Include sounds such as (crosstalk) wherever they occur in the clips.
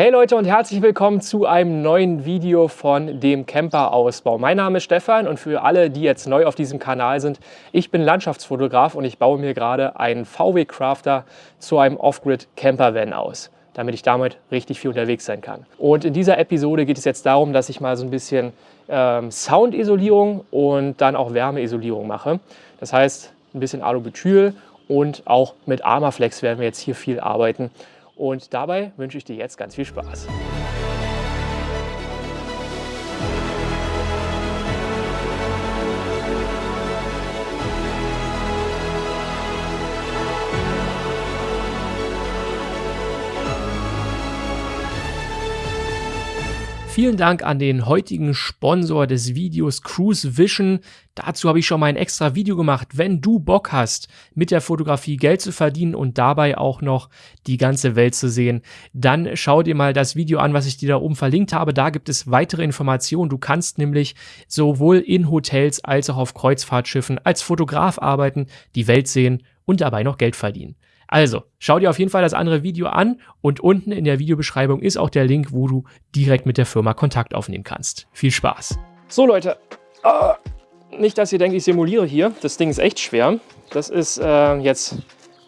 Hey Leute und herzlich willkommen zu einem neuen Video von dem Camper-Ausbau. Mein Name ist Stefan und für alle, die jetzt neu auf diesem Kanal sind, ich bin Landschaftsfotograf und ich baue mir gerade einen VW Crafter zu einem Off-Grid Camper-Van aus, damit ich damit richtig viel unterwegs sein kann. Und in dieser Episode geht es jetzt darum, dass ich mal so ein bisschen ähm, Soundisolierung und dann auch Wärmeisolierung mache. Das heißt, ein bisschen Alubutyl und auch mit Armaflex werden wir jetzt hier viel arbeiten. Und dabei wünsche ich dir jetzt ganz viel Spaß. Vielen Dank an den heutigen Sponsor des Videos Cruise Vision. Dazu habe ich schon mal ein extra Video gemacht. Wenn du Bock hast, mit der Fotografie Geld zu verdienen und dabei auch noch die ganze Welt zu sehen, dann schau dir mal das Video an, was ich dir da oben verlinkt habe. Da gibt es weitere Informationen. Du kannst nämlich sowohl in Hotels als auch auf Kreuzfahrtschiffen als Fotograf arbeiten, die Welt sehen und dabei noch Geld verdienen. Also, schau dir auf jeden Fall das andere Video an und unten in der Videobeschreibung ist auch der Link, wo du direkt mit der Firma Kontakt aufnehmen kannst. Viel Spaß! So Leute, uh, nicht, dass ihr denkt, ich simuliere hier. Das Ding ist echt schwer. Das ist äh, jetzt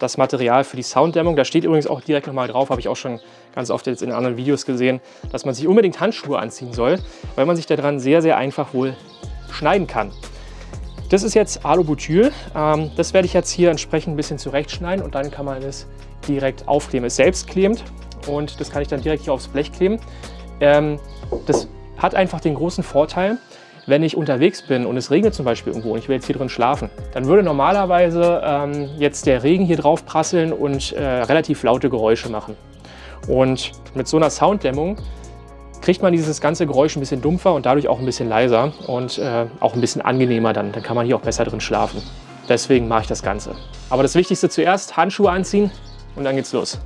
das Material für die Sounddämmung. Da steht übrigens auch direkt nochmal drauf, habe ich auch schon ganz oft jetzt in anderen Videos gesehen, dass man sich unbedingt Handschuhe anziehen soll, weil man sich daran sehr, sehr einfach wohl schneiden kann. Das ist jetzt Alubutyl. Ähm, das werde ich jetzt hier entsprechend ein bisschen zurechtschneiden und dann kann man es direkt aufkleben. Es selbst klebt und das kann ich dann direkt hier aufs Blech kleben. Ähm, das hat einfach den großen Vorteil, wenn ich unterwegs bin und es regnet zum Beispiel irgendwo und ich will jetzt hier drin schlafen, dann würde normalerweise ähm, jetzt der Regen hier drauf prasseln und äh, relativ laute Geräusche machen. Und mit so einer Sounddämmung kriegt man dieses ganze Geräusch ein bisschen dumpfer und dadurch auch ein bisschen leiser und äh, auch ein bisschen angenehmer dann. Dann kann man hier auch besser drin schlafen. Deswegen mache ich das Ganze. Aber das Wichtigste zuerst, Handschuhe anziehen und dann geht's los.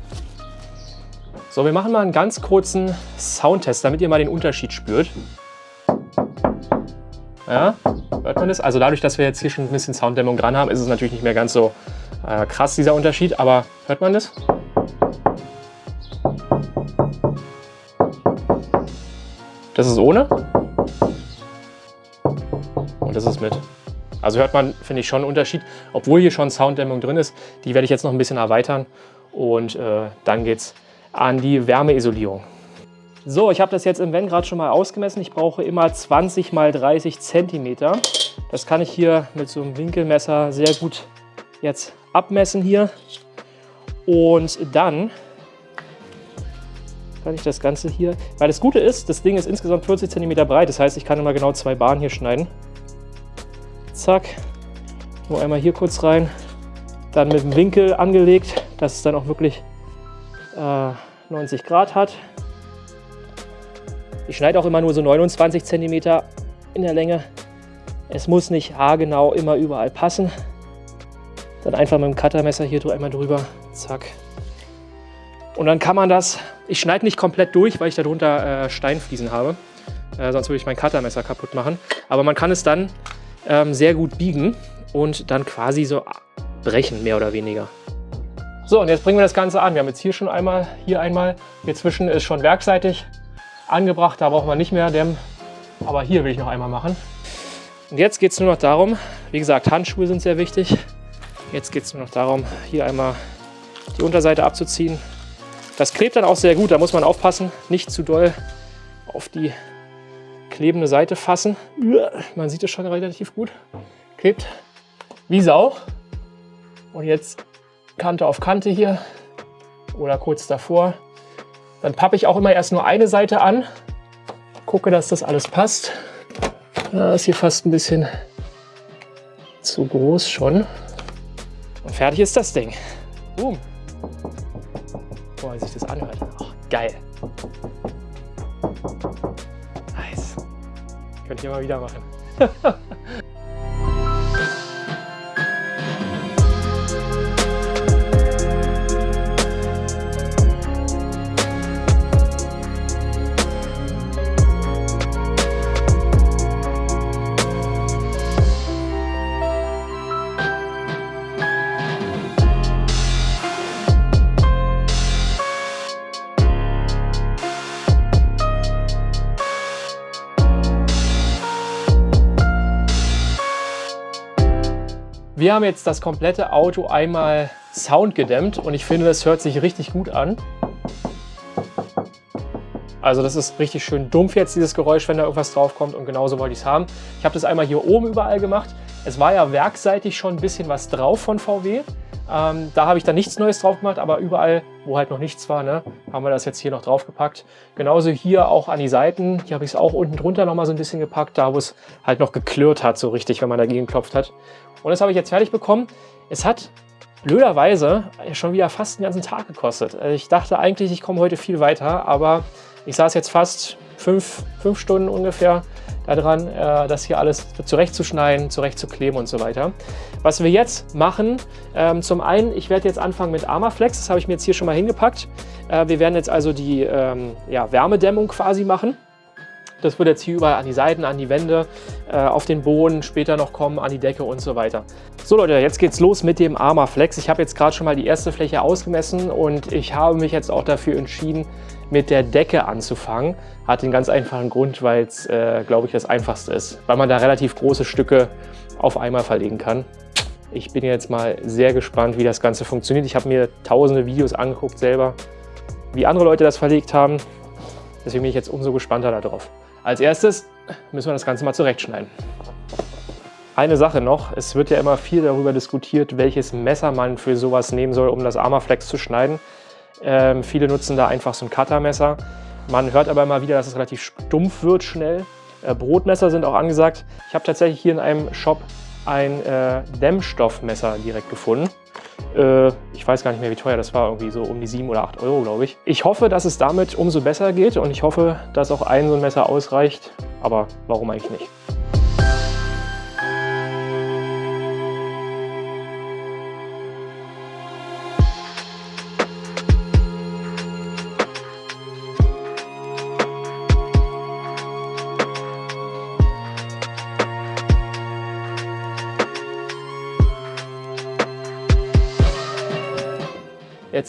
So, wir machen mal einen ganz kurzen Soundtest, damit ihr mal den Unterschied spürt. Ja, hört man das? Also dadurch, dass wir jetzt hier schon ein bisschen Sounddämmung dran haben, ist es natürlich nicht mehr ganz so äh, krass, dieser Unterschied. Aber hört man das? Das ist ohne. Und das ist mit. Also hört man, finde ich, schon einen Unterschied. Obwohl hier schon Sounddämmung drin ist, die werde ich jetzt noch ein bisschen erweitern. Und äh, dann geht es an die Wärmeisolierung. So, ich habe das jetzt im Van gerade schon mal ausgemessen. Ich brauche immer 20 x 30 cm. Das kann ich hier mit so einem Winkelmesser sehr gut jetzt abmessen hier. Und dann kann ich das Ganze hier, weil das Gute ist, das Ding ist insgesamt 40 cm breit, das heißt, ich kann immer genau zwei Bahnen hier schneiden. Zack, nur einmal hier kurz rein, dann mit dem Winkel angelegt, dass es dann auch wirklich äh, 90 Grad hat. Ich schneide auch immer nur so 29 cm in der Länge. Es muss nicht haargenau immer überall passen. Dann einfach mit dem Cuttermesser hier einmal drüber, zack. Und dann kann man das ich schneide nicht komplett durch, weil ich darunter äh, Steinfliesen habe. Äh, sonst würde ich mein Cuttermesser kaputt machen. Aber man kann es dann ähm, sehr gut biegen und dann quasi so brechen, mehr oder weniger. So, und jetzt bringen wir das Ganze an. Wir haben jetzt hier schon einmal, hier einmal. Hier zwischen ist schon werkseitig angebracht, da braucht man nicht mehr dämmen. Aber hier will ich noch einmal machen. Und jetzt geht es nur noch darum, wie gesagt, Handschuhe sind sehr wichtig. Jetzt geht es nur noch darum, hier einmal die Unterseite abzuziehen das klebt dann auch sehr gut, da muss man aufpassen, nicht zu doll auf die klebende Seite fassen. Man sieht es schon relativ gut. Klebt wie Sau. Und jetzt Kante auf Kante hier oder kurz davor. Dann pappe ich auch immer erst nur eine Seite an, gucke, dass das alles passt. Das ist hier fast ein bisschen zu groß schon. Und fertig ist das Ding. Boom wie sich das anhört. Oh, geil. Nice. Könnt ihr mal wieder machen. (laughs) Wir haben jetzt das komplette Auto einmal Sound gedämmt und ich finde, das hört sich richtig gut an. Also das ist richtig schön dumpf jetzt, dieses Geräusch, wenn da irgendwas draufkommt und genauso wollte ich es haben. Ich habe das einmal hier oben überall gemacht. Es war ja werkseitig schon ein bisschen was drauf von VW. Ähm, da habe ich dann nichts Neues drauf gemacht, aber überall, wo halt noch nichts war, ne, haben wir das jetzt hier noch drauf gepackt. Genauso hier auch an die Seiten. Hier habe ich es auch unten drunter noch mal so ein bisschen gepackt, da wo es halt noch geklirrt hat, so richtig, wenn man dagegen klopft hat. Und das habe ich jetzt fertig bekommen. Es hat blöderweise schon wieder fast den ganzen Tag gekostet. Also ich dachte eigentlich, ich komme heute viel weiter, aber ich saß jetzt fast fünf, fünf Stunden ungefähr daran, äh, das hier alles zurechtzuschneiden, zurechtzukleben und so weiter. Was wir jetzt machen, ähm, zum einen, ich werde jetzt anfangen mit Armaflex, das habe ich mir jetzt hier schon mal hingepackt. Äh, wir werden jetzt also die ähm, ja, Wärmedämmung quasi machen. Das wird jetzt hier überall an die Seiten, an die Wände, äh, auf den Boden, später noch kommen, an die Decke und so weiter. So Leute, jetzt geht's los mit dem Armaflex. Ich habe jetzt gerade schon mal die erste Fläche ausgemessen und ich habe mich jetzt auch dafür entschieden, mit der Decke anzufangen. Hat den ganz einfachen Grund, weil es, äh, glaube ich, das einfachste ist. Weil man da relativ große Stücke auf einmal verlegen kann. Ich bin jetzt mal sehr gespannt, wie das Ganze funktioniert. Ich habe mir tausende Videos angeguckt selber, wie andere Leute das verlegt haben. Deswegen bin ich jetzt umso gespannter darauf. Als erstes müssen wir das Ganze mal zurechtschneiden. Eine Sache noch, es wird ja immer viel darüber diskutiert, welches Messer man für sowas nehmen soll, um das Armaflex zu schneiden. Ähm, viele nutzen da einfach so ein Cuttermesser. Man hört aber immer wieder, dass es relativ stumpf wird schnell. Äh, Brotmesser sind auch angesagt. Ich habe tatsächlich hier in einem Shop ein äh, Dämmstoffmesser direkt gefunden. Äh, ich weiß gar nicht mehr, wie teuer das war, irgendwie so um die 7 oder 8 Euro, glaube ich. Ich hoffe, dass es damit umso besser geht und ich hoffe, dass auch ein so ein Messer ausreicht. Aber warum eigentlich nicht?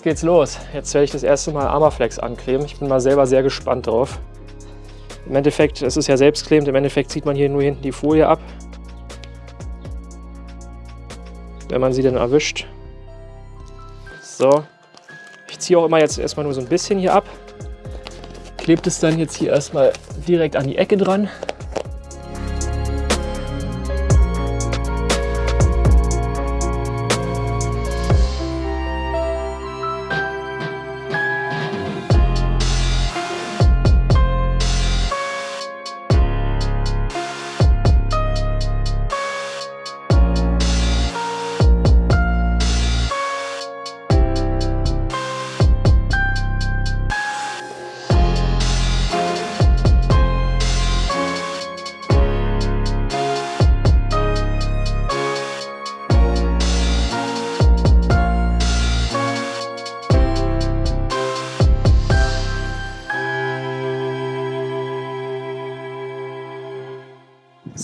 Geht's los. Jetzt werde ich das erste Mal Armaflex ankleben. Ich bin mal selber sehr gespannt drauf. Im Endeffekt, es ist ja selbstklebend, im Endeffekt zieht man hier nur hinten die Folie ab. Wenn man sie dann erwischt. So. Ich ziehe auch immer jetzt erstmal nur so ein bisschen hier ab. Klebt es dann jetzt hier erstmal direkt an die Ecke dran.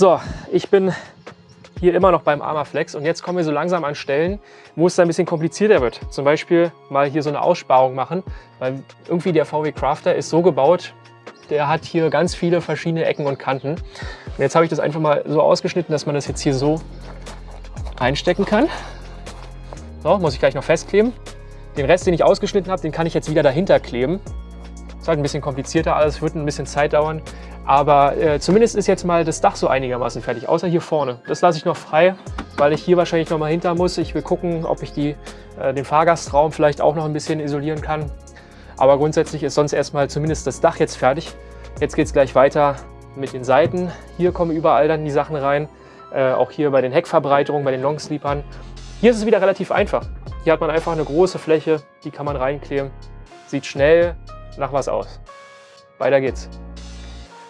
So, ich bin hier immer noch beim Armaflex und jetzt kommen wir so langsam an Stellen, wo es ein bisschen komplizierter wird. Zum Beispiel mal hier so eine Aussparung machen, weil irgendwie der VW Crafter ist so gebaut, der hat hier ganz viele verschiedene Ecken und Kanten. Und jetzt habe ich das einfach mal so ausgeschnitten, dass man das jetzt hier so reinstecken kann. So, muss ich gleich noch festkleben. Den Rest, den ich ausgeschnitten habe, den kann ich jetzt wieder dahinter kleben. Ist halt ein bisschen komplizierter alles, wird ein bisschen Zeit dauern. Aber äh, zumindest ist jetzt mal das Dach so einigermaßen fertig, außer hier vorne. Das lasse ich noch frei, weil ich hier wahrscheinlich noch mal hinter muss. Ich will gucken, ob ich die, äh, den Fahrgastraum vielleicht auch noch ein bisschen isolieren kann. Aber grundsätzlich ist sonst erstmal zumindest das Dach jetzt fertig. Jetzt geht es gleich weiter mit den Seiten. Hier kommen überall dann die Sachen rein. Äh, auch hier bei den Heckverbreiterungen, bei den Longsleepern. Hier ist es wieder relativ einfach. Hier hat man einfach eine große Fläche, die kann man reinkleben. Sieht schnell nach was aus. Weiter geht's.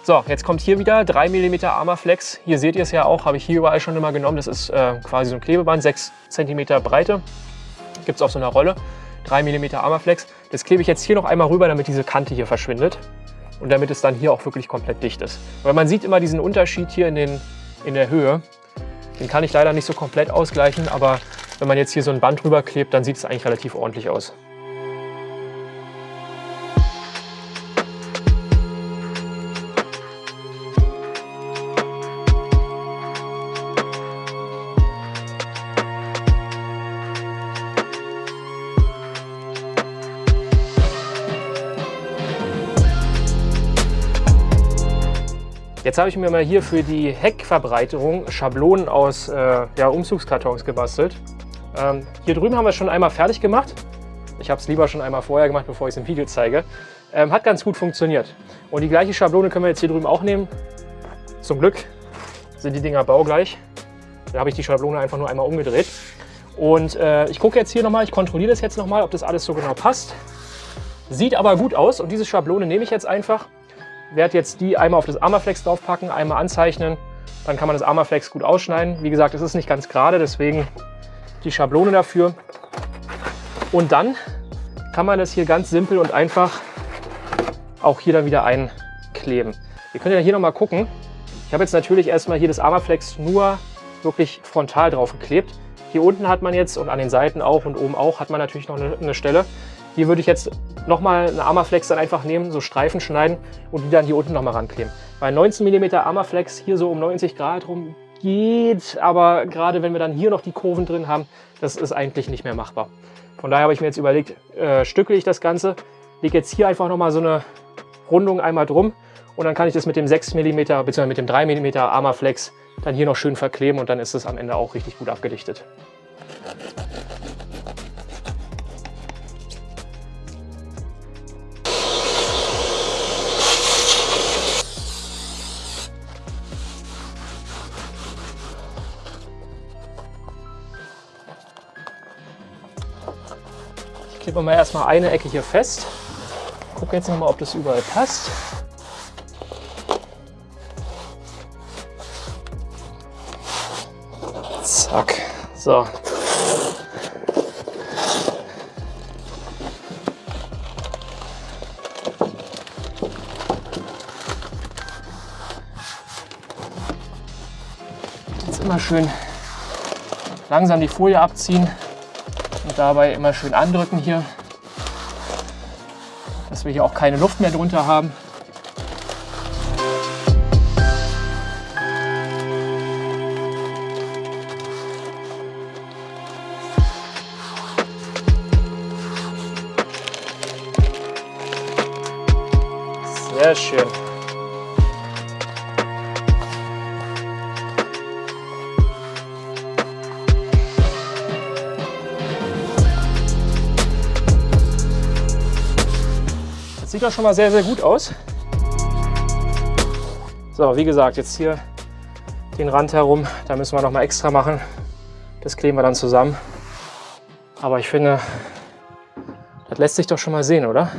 So, jetzt kommt hier wieder 3 mm Armaflex. Hier seht ihr es ja auch, habe ich hier überall schon immer genommen. Das ist äh, quasi so ein Klebeband, 6 cm Breite. Gibt es auf so einer Rolle. 3 mm Armaflex. Das klebe ich jetzt hier noch einmal rüber, damit diese Kante hier verschwindet. Und damit es dann hier auch wirklich komplett dicht ist. Weil man sieht immer diesen Unterschied hier in, den, in der Höhe. Den kann ich leider nicht so komplett ausgleichen, aber wenn man jetzt hier so ein Band drüber klebt, dann sieht es eigentlich relativ ordentlich aus. Jetzt habe ich mir mal hier für die Heckverbreiterung Schablonen aus äh, ja, Umzugskartons gebastelt. Ähm, hier drüben haben wir es schon einmal fertig gemacht. Ich habe es lieber schon einmal vorher gemacht, bevor ich es im Video zeige. Ähm, hat ganz gut funktioniert. Und die gleiche Schablone können wir jetzt hier drüben auch nehmen. Zum Glück sind die Dinger baugleich. Da habe ich die Schablone einfach nur einmal umgedreht. Und äh, ich gucke jetzt hier nochmal, ich kontrolliere das jetzt nochmal, ob das alles so genau passt. Sieht aber gut aus und diese Schablone nehme ich jetzt einfach. Werde jetzt die einmal auf das Armaflex draufpacken, einmal anzeichnen. Dann kann man das Armaflex gut ausschneiden. Wie gesagt, es ist nicht ganz gerade, deswegen die Schablone dafür. Und dann kann man das hier ganz simpel und einfach auch hier dann wieder einkleben. Ihr könnt ja hier nochmal gucken. Ich habe jetzt natürlich erstmal hier das Armaflex nur wirklich frontal drauf geklebt. Hier unten hat man jetzt und an den Seiten auch und oben auch hat man natürlich noch eine, eine Stelle. Hier würde ich jetzt nochmal eine Armaflex dann einfach nehmen, so Streifen schneiden und die dann hier unten nochmal rankleben. Bei 19 mm Armaflex hier so um 90 Grad rum geht, aber gerade wenn wir dann hier noch die Kurven drin haben, das ist eigentlich nicht mehr machbar. Von daher habe ich mir jetzt überlegt, äh, stücke ich das Ganze, lege jetzt hier einfach nochmal so eine Rundung einmal drum und dann kann ich das mit dem 6 mm bzw. mit dem 3 mm Armaflex dann hier noch schön verkleben und dann ist es am Ende auch richtig gut abgedichtet. Ich klebe mal erstmal eine Ecke hier fest. Gucke jetzt nochmal, ob das überall passt. Zack. So. Jetzt immer schön langsam die Folie abziehen und dabei immer schön andrücken hier, dass wir hier auch keine Luft mehr drunter haben. Sehr schön. Sieht doch schon mal sehr, sehr gut aus. So, wie gesagt, jetzt hier den Rand herum, da müssen wir noch mal extra machen. Das kleben wir dann zusammen. Aber ich finde, das lässt sich doch schon mal sehen, oder?